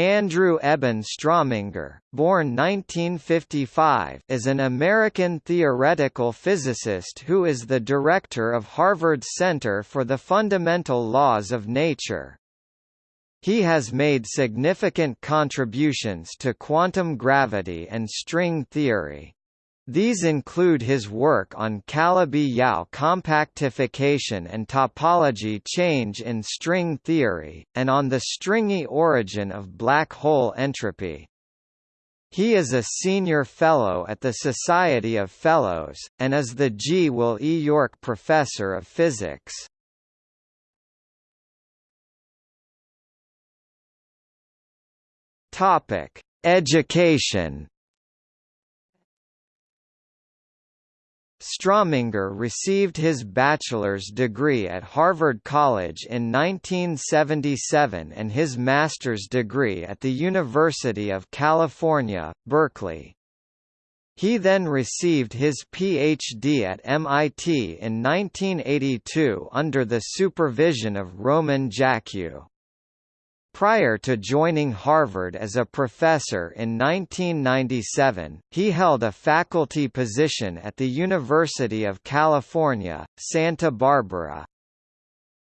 Andrew Eben Strominger, born 1955, is an American theoretical physicist who is the director of Harvard's Center for the Fundamental Laws of Nature. He has made significant contributions to quantum gravity and string theory. These include his work on Calabi-Yau compactification and topology change in string theory, and on the stringy origin of black hole entropy. He is a senior fellow at the Society of Fellows, and is the Gwill E. York Professor of Physics. Education Strominger received his bachelor's degree at Harvard College in 1977 and his master's degree at the University of California, Berkeley. He then received his Ph.D. at MIT in 1982 under the supervision of Roman Jackiw. Prior to joining Harvard as a professor in 1997, he held a faculty position at the University of California, Santa Barbara.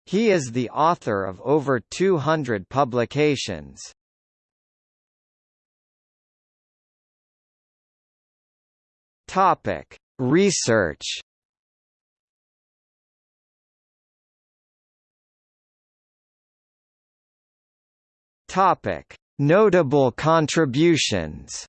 He is the author of over 200 publications. Topic: Research Topic: Notable contributions.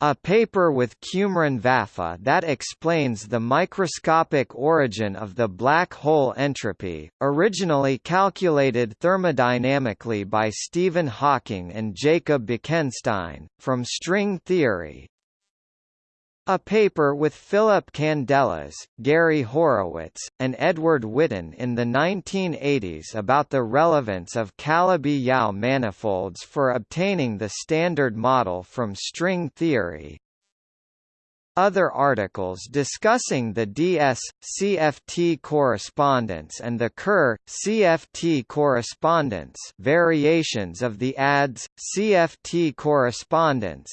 A paper with Cumrun Vafa that explains the microscopic origin of the black hole entropy, originally calculated thermodynamically by Stephen Hawking and Jacob Bekenstein, from string theory, a paper with Philip Candelas, Gary Horowitz, and Edward Witten in the 1980s about the relevance of Calabi-Yau manifolds for obtaining the Standard Model from string theory. Other articles discussing the DS-CFT correspondence and the Kerr-CFT correspondence variations of the ADS-CFT correspondence,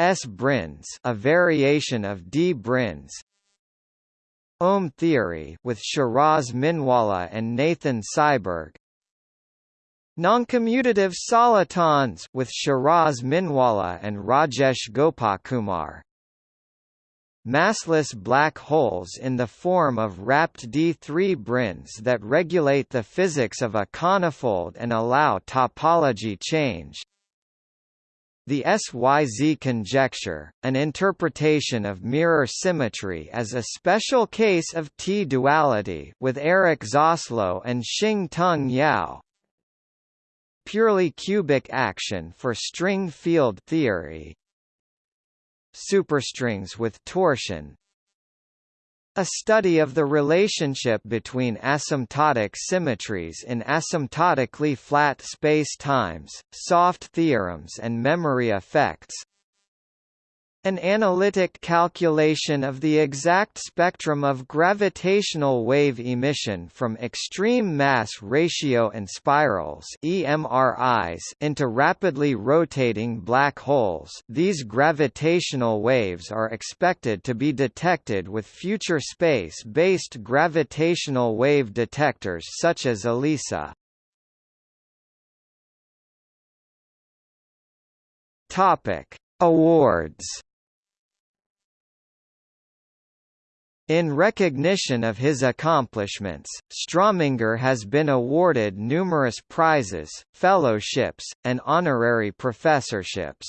S-branes a variation of D-brane Ohm theory with Shiraz Minwalla and Nathan Seiberg Noncommutative solitons with Shiraz Minwalla and Rajesh Gopakumar Massless black holes in the form of wrapped D3 branes that regulate the physics of a conifold and allow topology change the SYZ conjecture, an interpretation of mirror symmetry as a special case of T-duality with Eric Zaslow and Shing-Tung Yau. Purely cubic action for string field theory. Superstrings with torsion a study of the relationship between asymptotic symmetries in asymptotically flat space-times, soft theorems and memory effects an analytic calculation of the exact spectrum of gravitational wave emission from extreme mass ratio inspirals EMRIs into rapidly rotating black holes these gravitational waves are expected to be detected with future space-based gravitational wave detectors such as eLISA. Awards In recognition of his accomplishments, Strominger has been awarded numerous prizes, fellowships, and honorary professorships.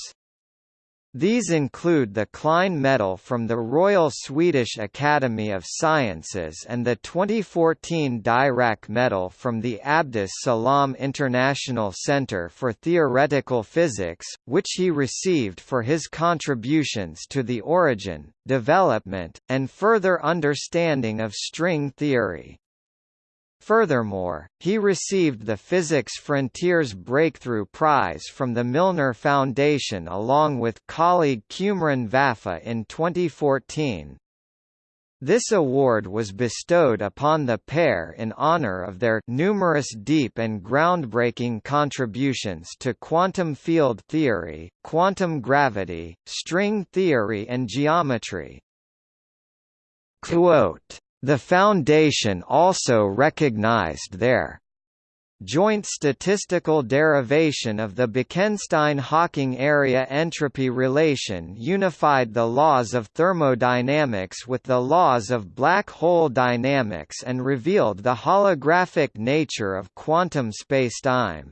These include the Klein Medal from the Royal Swedish Academy of Sciences and the 2014 Dirac Medal from the Abdus Salam International Center for Theoretical Physics, which he received for his contributions to the origin, development, and further understanding of string theory. Furthermore, he received the Physics Frontiers Breakthrough Prize from the Milner Foundation along with colleague Cumrun Vafa in 2014. This award was bestowed upon the pair in honor of their numerous deep and groundbreaking contributions to quantum field theory, quantum gravity, string theory and geometry. Quote, the Foundation also recognized their joint statistical derivation of the Bekenstein-Hawking area entropy relation unified the laws of thermodynamics with the laws of black hole dynamics and revealed the holographic nature of quantum spacetime.